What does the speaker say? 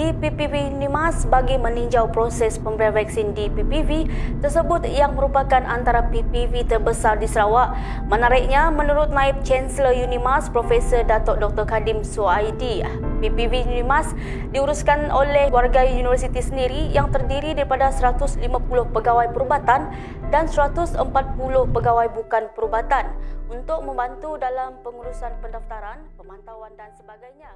DPPV Nimas bagi meninjau proses pemberian vaksin DPPV tersebut yang merupakan antara PPV terbesar di Sarawak. Menariknya, menurut Naib Chancellor Unimas Profesor Datuk Dr. Kadim Suaidi, PPV Unimas diuruskan oleh warga universiti sendiri yang terdiri daripada 150 pegawai perubatan dan 140 pegawai bukan perubatan untuk membantu dalam pengurusan pendaftaran, pemantauan dan sebagainya.